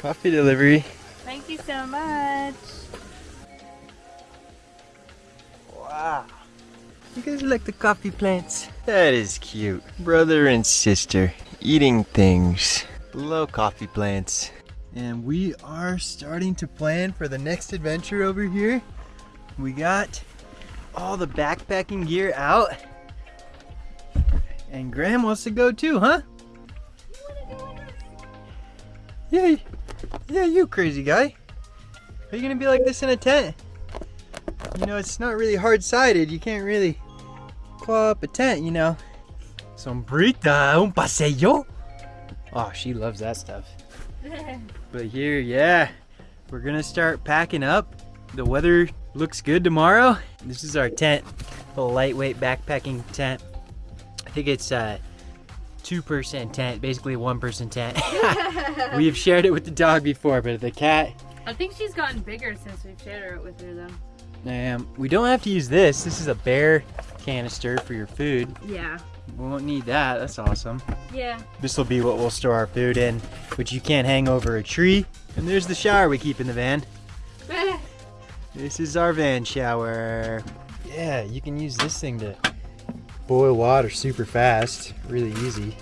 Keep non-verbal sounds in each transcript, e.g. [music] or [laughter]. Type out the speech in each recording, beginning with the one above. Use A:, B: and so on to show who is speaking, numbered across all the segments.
A: Coffee delivery.
B: Thank you so much.
A: Wow. You guys like the coffee plants? That is cute. Brother and sister eating things. Below coffee plants. And we are starting to plan for the next adventure over here. We got all the backpacking gear out. And Graham wants to go too, huh? Yeah, yeah, you crazy guy. Are you gonna be like this in a tent? You know, it's not really hard-sided. You can't really claw up a tent, you know. Sombrita, un paseo. Oh, she loves that stuff. [laughs] but here, yeah, we're gonna start packing up. The weather looks good tomorrow. This is our tent, a lightweight backpacking tent. I think it's uh, 2% tent, basically 1% tent. [laughs] We've shared it with the dog before, but the cat...
B: I think she's gotten bigger since we've shared it with her, though.
A: Um, we don't have to use this. This is a bear canister for your food.
B: Yeah.
A: We won't need that. That's awesome.
B: Yeah.
A: This will be what we'll store our food in, which you can't hang over a tree. And there's the shower we keep in the van. [laughs] this is our van shower. Yeah, you can use this thing to boil water super fast, really easy.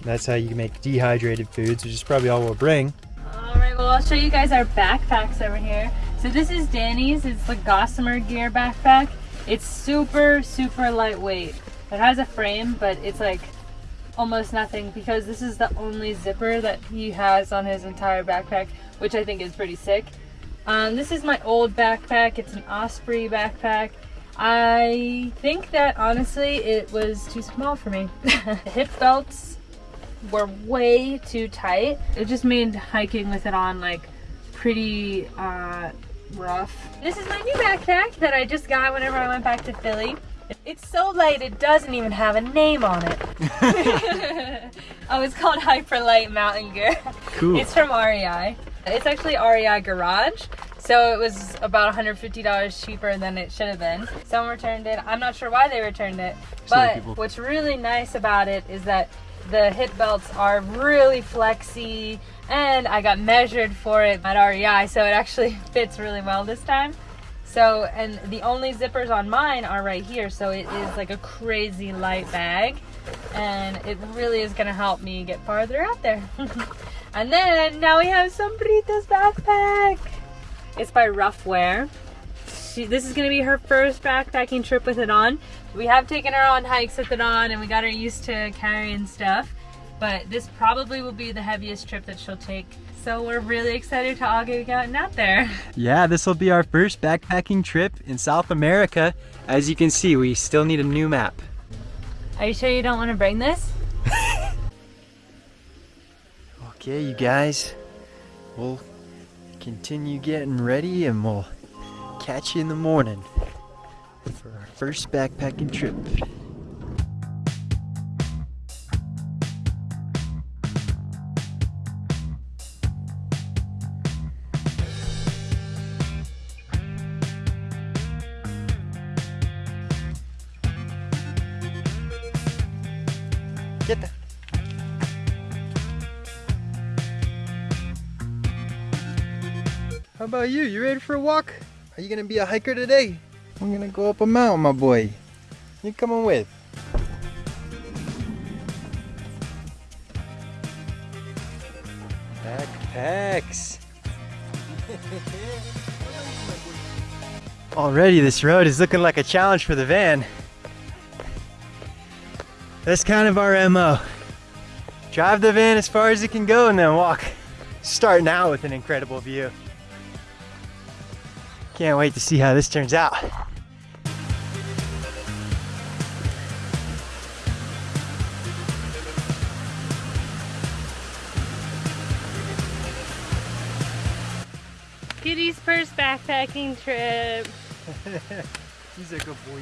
A: That's how you make dehydrated foods, which is probably all we'll bring.
B: All right, well, I'll show you guys our backpacks over here. So this is Danny's. It's the Gossamer Gear backpack. It's super, super lightweight. It has a frame, but it's like almost nothing because this is the only zipper that he has on his entire backpack, which I think is pretty sick. Um, this is my old backpack. It's an Osprey backpack. I think that honestly it was too small for me. the [laughs] hip belts were way too tight. It just made hiking with it on like pretty uh, rough. This is my new backpack that I just got whenever I went back to Philly. It's so light it doesn't even have a name on it. [laughs] oh, it's called Hyperlite Mountain Gear.
A: Cool.
B: It's from REI. It's actually REI Garage. So it was about $150 cheaper than it should have been. Someone returned it. I'm not sure why they returned it. But what's really nice about it is that the hip belts are really flexy and I got measured for it at REI so it actually [laughs] fits really well this time. So, and the only zippers on mine are right here, so it is like a crazy light bag, and it really is gonna help me get farther out there. [laughs] and then now we have some Sombrita's backpack. It's by Ruffwear. She, this is gonna be her first backpacking trip with it on. We have taken her on hikes with it on, and we got her used to carrying stuff. But this probably will be the heaviest trip that she'll take. So we're really excited to all get gotten out there. [laughs]
A: Yeah, this will be our first backpacking trip in South America. As you can see, we still need a new map.
B: Are you sure you don't want to bring this? [laughs]
A: Okay, you guys, we'll continue getting ready and we'll catch you in the morning for our first backpacking trip. About you? You ready for a walk? Are you gonna be a hiker today? I'm gonna go up a mountain, my boy. You coming with? Backpacks. [laughs] Already this road is looking like a challenge for the van. That's kind of our MO. Drive the van as far as it can go and then walk. Starting out with an incredible view. Can't wait to see how this turns out.
B: Kitty's first backpacking trip. [laughs]
A: He's a good boy.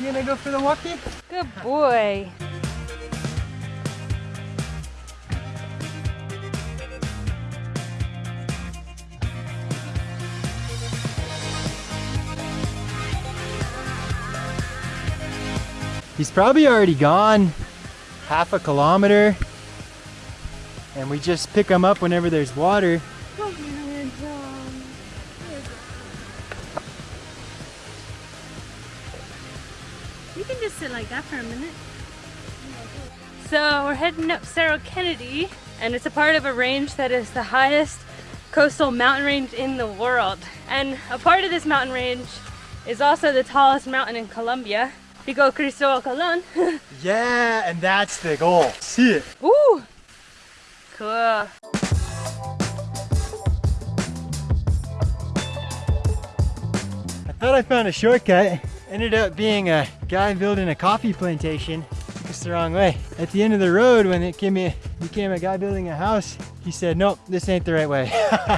A: You gonna go for the walkie?
B: Good boy.
A: He's probably already gone half a kilometer and we just pick them up whenever there's water.
B: You can just sit like that for a minute. So we're heading up Cerro Kennedy, and it's a part of a range that is the highest coastal mountain range in the world. And a part of this mountain range is also the tallest mountain in Colombia. Pico Cristobal Colon.
A: Yeah, and that's the goal. See it.
B: Ooh! Cool.
A: I thought I found a shortcut. Ended up being a guy building a coffee plantation. Took us the wrong way. At the end of the road, when it came in, became a guy building a house, he said, nope, this ain't the right way.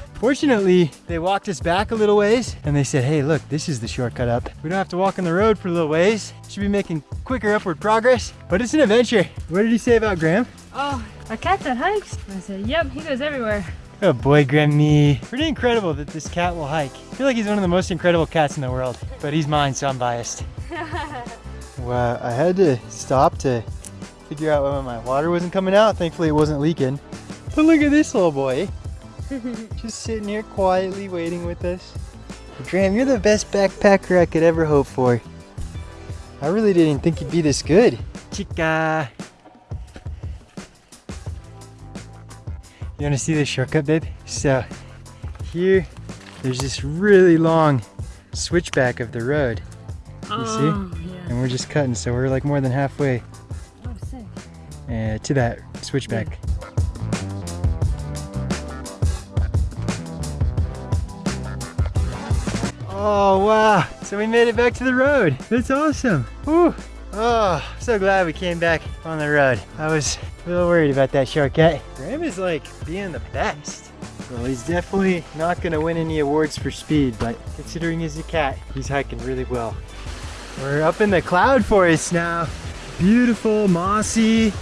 A: [laughs] Fortunately, they walked us back a little ways and they said, hey, look, this is the shortcut up. We don't have to walk on the road for a little ways. Should be making quicker upward progress, but it's an adventure. What did he say about Graham?
B: Oh, a cat that hikes? I said, yep, he goes everywhere.
A: Oh boy, Grammy. Pretty incredible that this cat will hike. I feel like he's one of the most incredible cats in the world, but he's mine, so I'm biased. [laughs] Well, I had to stop to figure out why my water wasn't coming out. Thankfully, it wasn't leaking. But [laughs] look at this little boy. [laughs] Just sitting here quietly waiting with us. Graham, you're the best backpacker I could ever hope for. I really didn't think you'd be this good. Chica. You want to see the shortcut, babe? So, here, there's this really long switchback of the road. You see?
B: Oh, yeah.
A: And we're just cutting, so we're like more than halfway
B: Oh,
A: uh, to that switchback. Oh wow! So we made it back to the road. That's awesome. Whew. Oh, so glad we came back on the road. I was a little worried about that shortcut. Graham is like being the best. Well, he's definitely not gonna win any awards for speed, but considering he's a cat, he's hiking really well. We're up in the cloud forest now. Beautiful, mossy,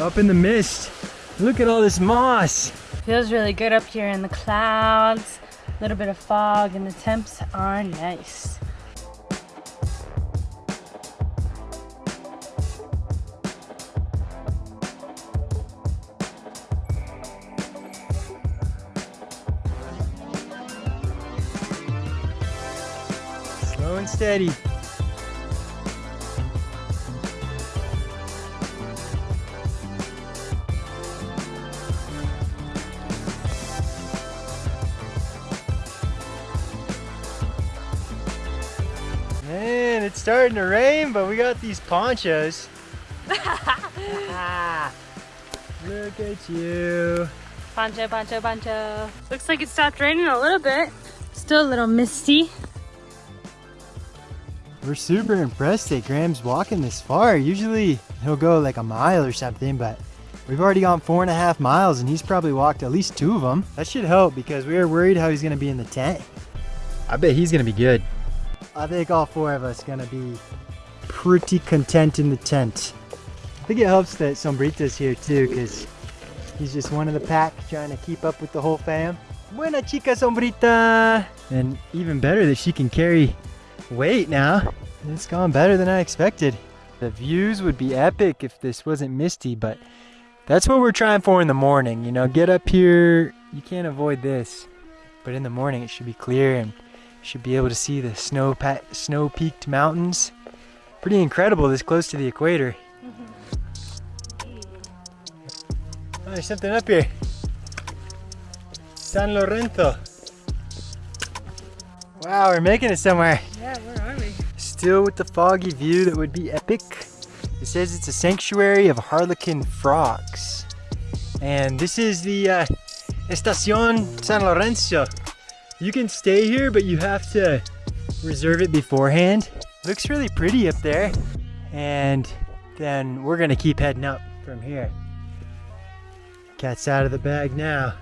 A: up in the mist. Look at all this moss.
B: Feels really good up here in the clouds. A little bit of fog, and the temps are nice.
A: Slow and steady. Starting to rain, but we got these ponchos. [laughs] Look at you.
B: Pancho, pancho, pancho. Looks like it stopped raining a little bit. Still a little misty.
A: We're super impressed that Graham's walking this far. Usually he'll go like a mile or something, but we've already gone four and a half miles and he's probably walked at least two of them. That should help because we were worried how he's going to be in the tent. I bet he's going to be good. I think all four of us to be pretty content in the tent. I think it helps that Sombrita's here too because he's just one of the pack trying to keep up with the whole fam. Buena chica Sombrita! And even better that she can carry weight now. It's gone better than I expected. The views would be epic if this wasn't misty, but that's what we're trying for in the morning. You know, get up here, you can't avoid this. But in the morning it should be clear and should be able to see the snow snow peaked mountains. Pretty incredible this close to the equator. Oh, there's something up here. San Lorenzo. Wow, we're making it somewhere.
B: Yeah, where are we?
A: Still with the foggy view that would be epic. It says it's a sanctuary of harlequin frogs. And this is the uh, Estacion San Lorenzo. You can stay here, but you have to reserve it beforehand. Looks really pretty up there. And then we're gonna keep heading up from here. Cat's out of the bag now.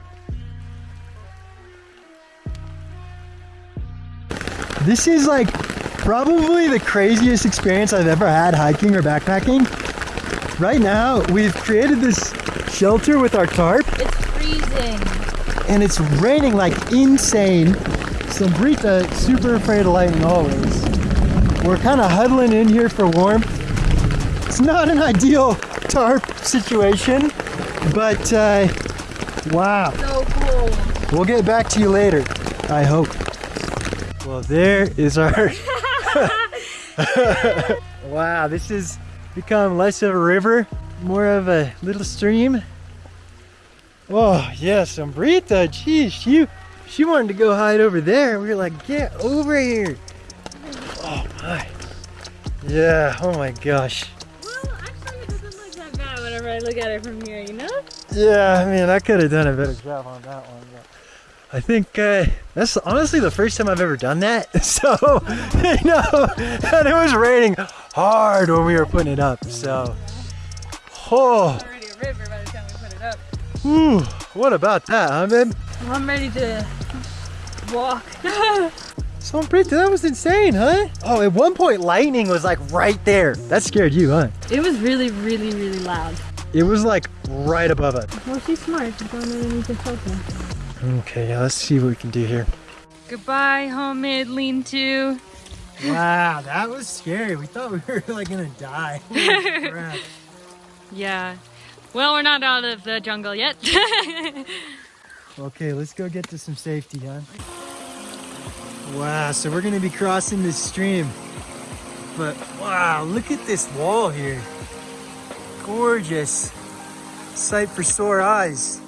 A: This is like probably the craziest experience I've ever had hiking or backpacking. Right now, we've created this shelter with our tarp
B: It's freezing.
A: And it's raining like insane. So Sombrita, super afraid of lightning always. We're kind of huddling in here for warmth. It's not an ideal tarp situation, but uh, Wow.
B: So cool.
A: We'll get back to you later. I hope. Well, there is our. [laughs] [laughs] wow, this has become less of a river, more of a little stream. Oh, yeah, Sombrita, geez, she, she wanted to go hide over there. We were like, get over here. Oh, my. Yeah, oh my gosh.
B: Well, actually, it doesn't look that bad whenever I look at it from here, you know?
A: Yeah, I mean, I could have done a better job on that one. But I think uh, that's honestly the first time I've ever done that. [laughs] So, you know, and it was raining hard when we were putting it up. So, oh, whew, what about that, huh, babe?
B: I'm ready to walk. [laughs]
A: So pretty, that was insane, huh? Oh, at one point, lightning was like right there. That scared you, huh?
B: it was really, really, really loud.
A: It was like right above us.
B: Well, she's smart. She's going underneath the filter.
A: Okay, yeah, let's see what we can do here.
B: Goodbye, homemade lean-to.
A: Wow, that was scary. We thought we were [laughs] like gonna die. [laughs]
B: Yeah. Well, we're not out of the jungle yet. [laughs]
A: Okay, let's go get to some safety, huh? Wow, so we're gonna be crossing this stream. But wow, look at this wall here. Gorgeous. Sight for sore eyes.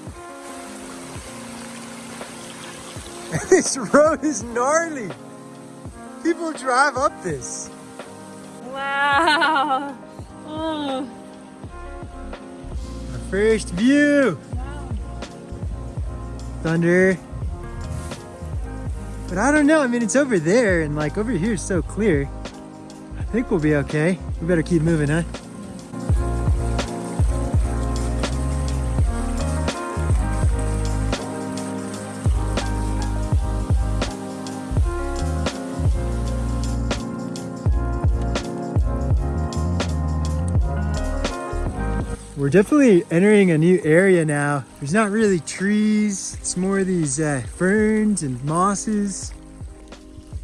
A: [laughs] this road is gnarly. People drive up this.
B: wow. Oh.
A: First view. Thunder. But I don't know. I mean, it's over there, and like over here is so clear. I think we'll be okay. We better keep moving, huh? We're definitely entering a new area now. There's not really trees. It's more of these uh, ferns and mosses.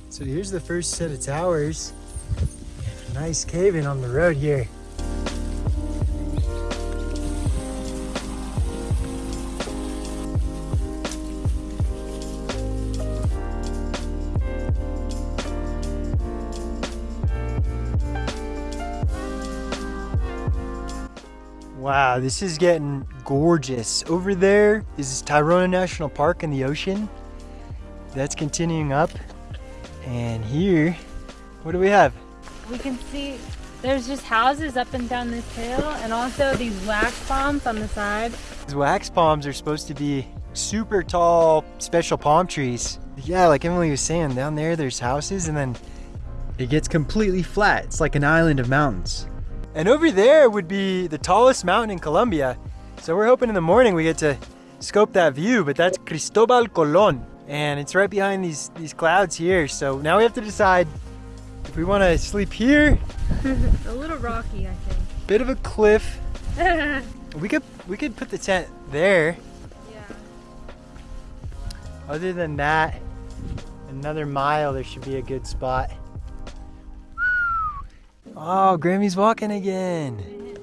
A: So here's the first set of towers. Nice cave-in on the road here. Wow, this is getting gorgeous. Over there is Tayrona National Park in the ocean. That's continuing up. And here, what do we have?
B: We can see there's just houses up and down this hill and also these wax palms on the side.
A: These wax palms are supposed to be super tall, special palm trees. Yeah, like Emily was saying, down there there's houses and then it gets completely flat. It's like an island of mountains. And over there would be the tallest mountain in Colombia. So we're hoping in the morning we get to scope that view, but that's Cristobal Colon. And it's right behind these, these clouds here. So now we have to decide if we want to sleep here, [laughs]
B: a little rocky, I think.
A: bit of a cliff. [laughs] We could we could put the tent there. Yeah. Other than that, another mile there should be a good spot. Oh, Grammy's walking again.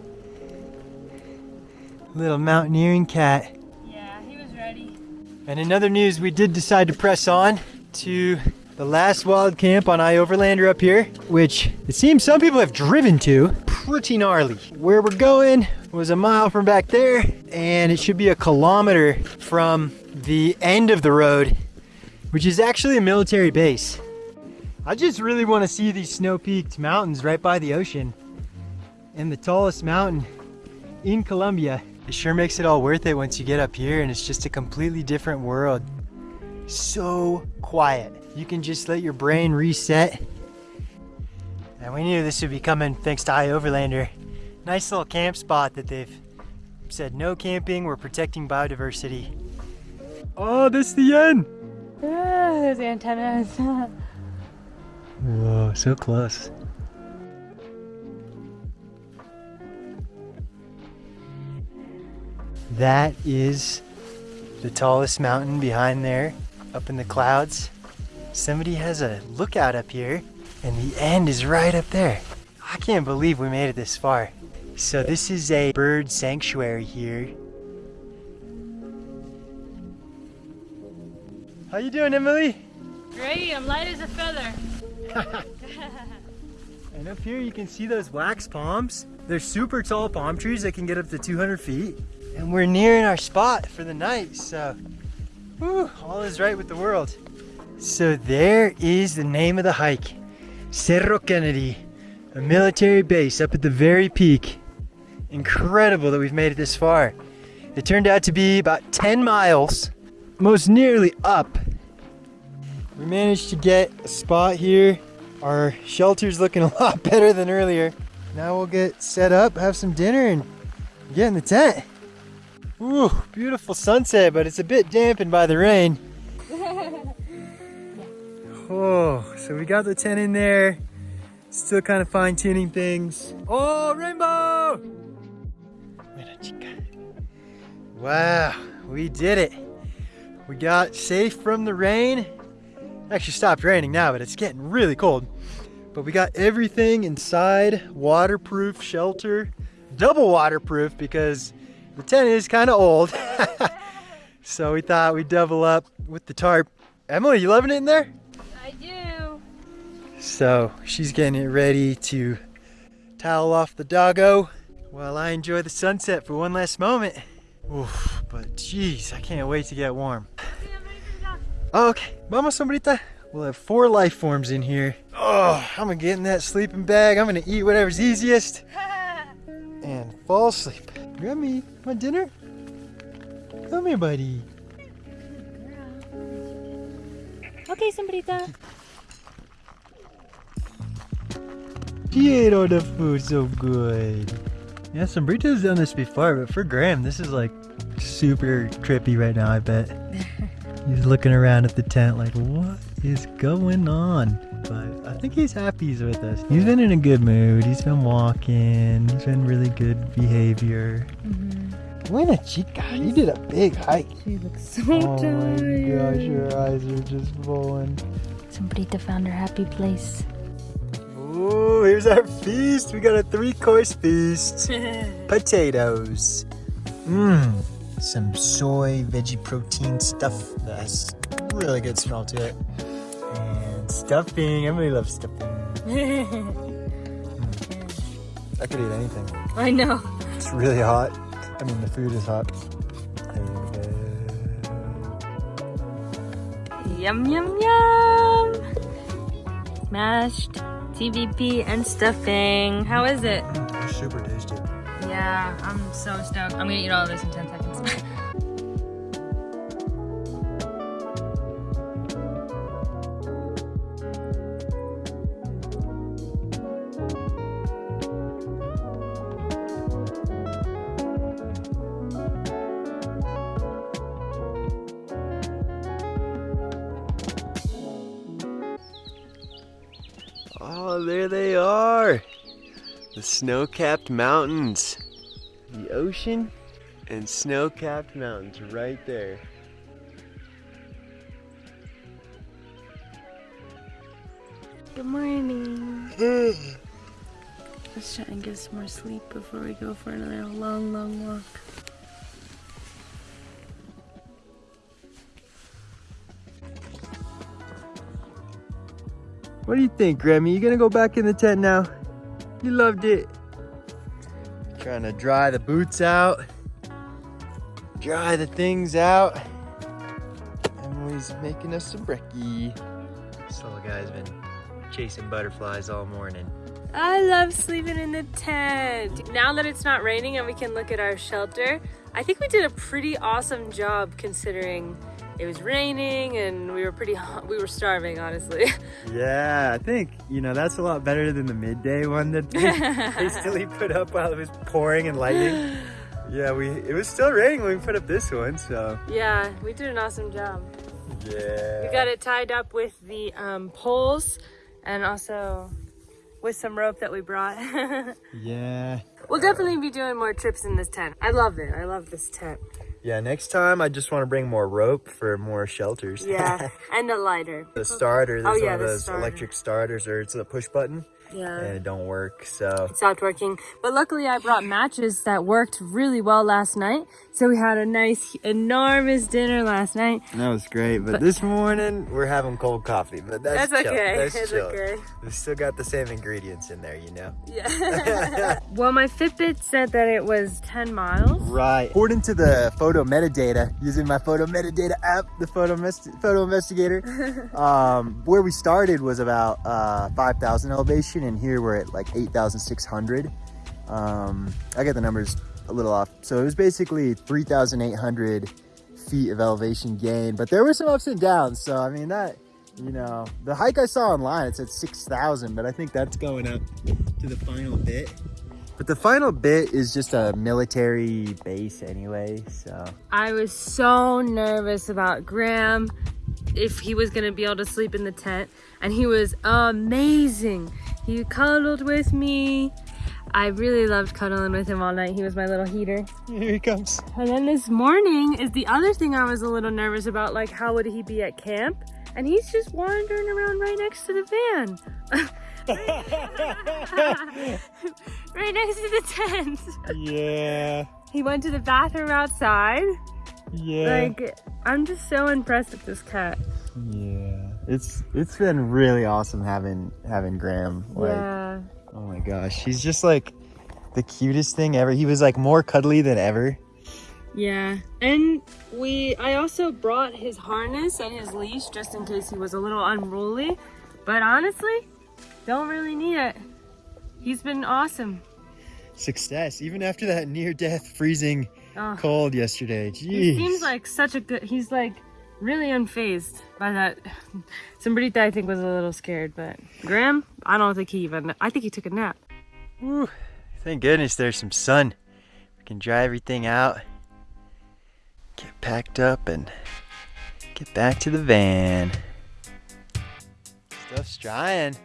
A: Little mountaineering cat.
B: Yeah, he was ready.
A: And in other news, we did decide to press on to the last wild camp on iOverlander up here, which it seems some people have driven to. Pretty gnarly. Where we're going was a mile from back there, and it should be a kilometer from the end of the road, which is actually a military base. I just really want to see these snow-peaked mountains right by the ocean. And the tallest mountain in Colombia. It sure makes it all worth it once you get up here and it's just a completely different world. So quiet. You can just let your brain reset. And we knew this would be coming thanks to iOverlander. Nice little camp spot that they've said no camping, we're protecting biodiversity. Oh, this is the end!
B: Ah, those antennas. [laughs]
A: Whoa, so close. That is the tallest mountain behind there, up in the clouds. Somebody has a lookout up here, and the end is right up there. I can't believe we made it this far. So this is a bird sanctuary here. How you doing, Emily?
B: Great, I'm light as a feather. [laughs]
A: and up here you can see those wax palms. They're super tall palm trees that can get up to 200 feet. And we're nearing our spot for the night, so whew, all is right with the world. So there is the name of the hike. Cerro Kennedy, a military base up at the very peak. Incredible that we've made it this far. It turned out to be about 10 miles, most nearly up. We managed to get a spot here. Our shelter's looking [laughs] a lot better than earlier. Now we'll get set up, have some dinner, and get in the tent. Ooh, beautiful sunset, but it's a bit dampened by the rain. [laughs] Oh, so we got the tent in there. Still kind of fine tuning things. Oh, rainbow! Wow, we did it. We got safe from the rain. Actually stopped raining now, but it's getting really cold. But we got everything inside, waterproof shelter, double waterproof because the tent is kind of old. [laughs] so we thought we'd double up with the tarp. Emily, you loving it in there?
B: I do.
A: So she's getting it ready to towel off the doggo while I enjoy the sunset for one last moment. Oof, but geez, I can't wait to get warm. Okay, vamos, sombrita. We'll have four life forms in here. Oh, I'm gonna get in that sleeping bag. I'm gonna eat whatever's easiest [laughs] and fall asleep. Grammy, my dinner? Come here, buddy.
B: Okay, sombrita.
A: She ate all the food so good. Yeah, Sombrita's done this before, but for Graham, this is like super trippy right now, I bet. [laughs] he's looking around at the tent like, what is going on? But I think he's happy he's with us. He's been in a good mood. He's been walking. He's been really good behavior. Mm-hmm. Buena chica, you did a big hike.
B: She looks so
A: Oh my gosh, your eyes are just rolling.
B: Sombrita found her happy place.
A: Ooh, here's our feast. We got a three course feast. [laughs] Potatoes. Mmm. Some soy veggie protein stuff that has really good smell to it. And stuffing. Emily loves stuffing. [laughs] I could eat anything.
B: I know.
A: It's really hot. I mean, the food is hot.
B: Uh, yum, yum, yum. Mashed TVP and stuffing. How is it?
A: It's super tasty.
B: Yeah, I'm so stoked. I'm gonna eat all of this
C: there they are. The snow-capped mountains. The ocean and snow-capped mountains right there.
B: Good morning. Hmm. Let's try and get some more sleep before we go for another long, long walk.
A: What do you think, Grammy? You gonna go back in the tent now? You loved it. Trying to dry the boots out. Dry the things out. Emily's making us some brekkie. This little guy's been chasing butterflies all morning.
B: I love sleeping in the tent. Now that it's not raining and we can look at our shelter, I think we did a pretty awesome job considering it was raining and we were pretty we were starving honestly. [laughs]
A: Yeah, I think, you know, that's a lot better than the midday one that we hastily [laughs] put up while it was pouring and lightning. Yeah, we it was still raining when we put up this one, so
B: yeah, we did an awesome job.
A: yeah.
B: We got it tied up with the um, poles and also with some rope that we brought. [laughs]
A: Yeah.
B: we'll definitely be doing more trips in this tent. I love it. I love this tent.
A: Yeah, next time I just want to bring more rope for more shelters.
B: Yeah, [laughs] and a lighter.
A: the starter, oh, there's
B: Oh, yeah,
A: one of those
B: starter.
A: electric starters or it's a push button.
B: Yeah.
A: and it don't work. So it
B: stopped working. But luckily, I brought matches that worked really well last night. So we had a nice, enormous dinner last night.
A: that was great. But this morning we're having cold coffee. But that's,
B: That's okay.
A: That's
B: It's
A: chill.
B: okay.
A: We still got the same ingredients in there, you know.
B: Yeah. [laughs] well, my Fitbit said that it was 10 miles.
A: Right. According to the photo metadata, using my photo metadata app, the photo photo investigator, [laughs] um, where we started was about uh, 5,000 elevation, and here we're at like 8,600. Um, I get the numbers a little off, so it was basically 3,800 feet of elevation gain, but there were some ups and downs. So I mean that. You know, the hike I saw online, it said 6,000, but I think that's going up to the final bit. But the final bit is just a military base anyway, so.
B: I was so nervous about Graham if he was gonna be able to sleep in the tent, and he was amazing. He cuddled with me. I really loved cuddling with him all night. He was my little heater.
A: Here he comes.
B: And then this morning is the other thing I was a little nervous about, like how would he be at camp? And he's just wandering around right next to the van. [laughs] right next to the tent.
A: Yeah,
B: He went to the bathroom outside.
A: yeah,
B: Like, I'm just so impressed with this cat.
A: yeah. It's it's been really awesome having having Graham. Like,
B: yeah.
A: oh my gosh, he's just like the cutest thing ever. He was like more cuddly than ever.
B: Yeah. And we I also brought his harness and his leash just in case he was a little unruly. But honestly, don't really need it. He's been awesome.
A: Success, even after that near death freezing
B: Oh,
A: cold yesterday. Jeez.
B: he seems like such a good he's like really unfazed by that. [sighs] Somebody I think was a little scared, but Graham, I don't think he even I think he took a nap.
A: Thank goodness there's some sun. We can dry everything out, get packed up, and get back to the van. Stuff's drying.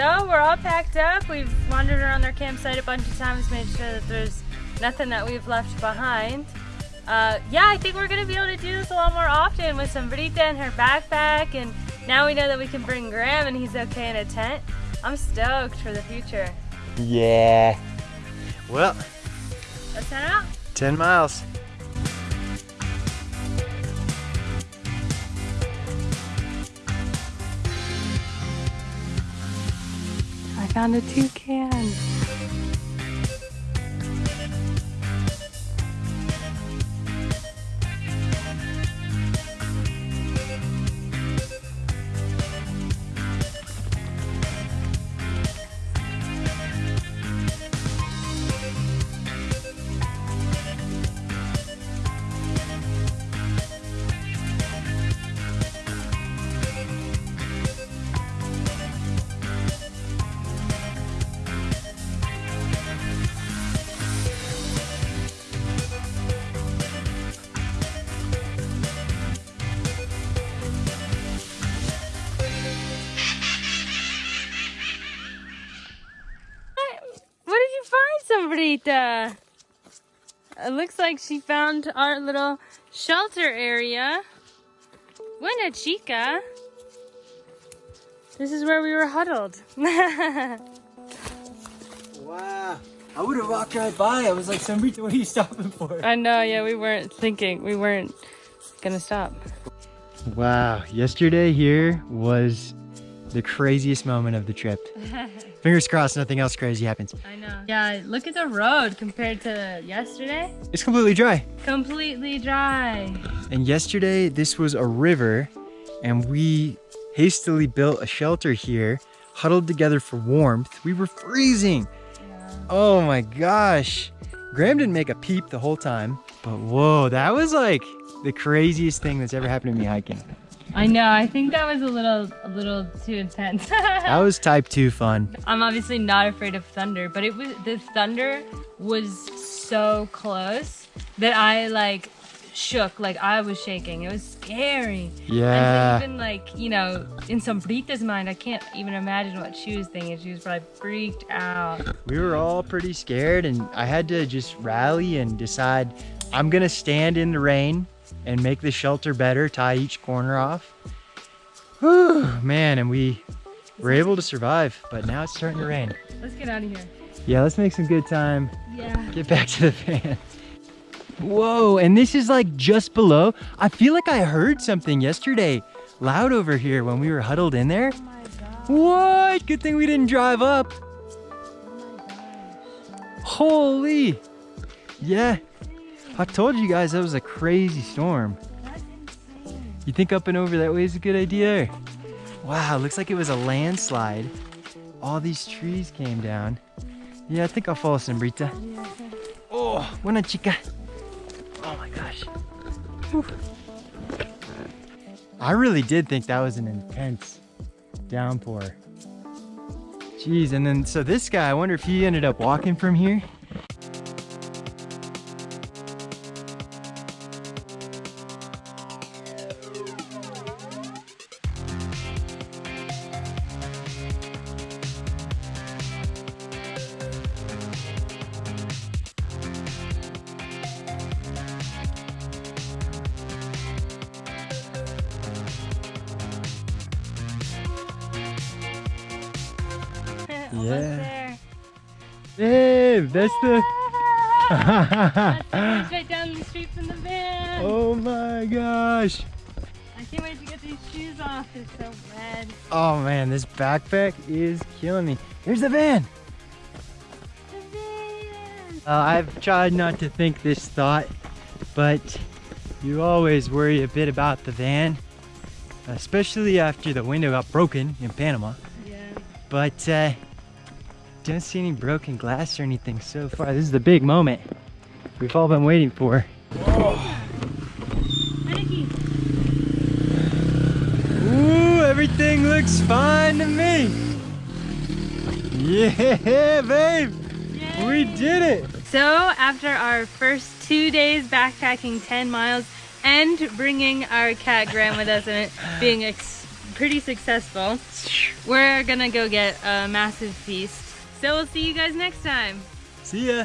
B: So we're all packed up. We've wandered around their campsite a bunch of times, made sure that there's nothing that we've left behind. Uh, yeah, I think we're gonna be able to do this a lot more often with Sombrita and her backpack, and now we know that we can bring Graham and he's okay in a tent. I'm stoked for the future.
A: Yeah. Well,
B: Let's head out.
A: 10 miles.
B: Found a toucan. Find, Sombrita? Uh, it looks like she found our little shelter area. Buena chica. This is where we were huddled. [laughs]
A: Wow. I would have walked right by. I was like, Sombrita, what are you stopping for?
B: I know, yeah, we weren't thinking. We weren't gonna stop.
A: Wow. Yesterday here was the craziest moment of the trip. [laughs] Fingers crossed nothing else crazy happens.
B: I know. Yeah, look at the road compared to yesterday.
A: It's completely dry.
B: Completely dry.
A: And yesterday, this was a river, and we hastily built a shelter here, huddled together for warmth. We were freezing. Yeah. Oh my gosh. Graham didn't make a peep the whole time, but whoa, that was like the craziest thing that's ever happened to me hiking.
B: I know. I think that was a little, a little too intense. [laughs]
A: That was type 2 fun.
B: I'm obviously not afraid of thunder, but it was the thunder was so close that I like shook like I was shaking. It was scary.
A: Yeah.
B: And so even like, you know, in Sombrita's mind, I can't even imagine what she was thinking. She was probably freaked out.
A: we were all pretty scared and I had to just rally and decide I'm gonna stand in the rain and make the shelter better, tie each corner off. Whew, man, and we were able to survive, but now it's starting to rain.
B: Let's get out of here.
A: Yeah, let's make some good time.
B: Yeah.
A: Get back to the van. Whoa, and this is like just below. I feel like I heard something yesterday loud over here when we were huddled in there.
B: Oh.
A: What? Good thing we didn't drive up.
B: Oh my gosh.
A: Holy. Yeah. I told you guys that was a crazy storm. You think up and over that way is a good idea? Wow, looks like it was a landslide. All these trees came down. Yeah, I think I'll follow
B: okay.
A: Oh, buena chica. Oh my gosh. Whew. I really did think that was an intense downpour. Jeez, and then so this guy, I wonder if he ended up walking from here. Yeah. Babe, that's the. [laughs]
B: That's it's right down the street from the van.
A: oh my gosh.
B: I can't wait to get these shoes off. They're so red.
A: Oh man, this backpack is killing me. Here's the van.
B: The van.
A: Uh, I've tried not to think this thought, but you always worry a bit about the van, especially after the window got broken in Panama.
B: Yeah.
A: But uh, don't see any broken glass or anything so far. This is the big moment we've all been waiting for. Ooh, everything looks fine to me. Yeah, [laughs] babe, we did it.
B: So after our first two days backpacking 10 miles and bringing our cat Graham with us and it being ex- pretty successful, [laughs] we're gonna go get a massive feast. So we'll see you guys next time.
A: See ya.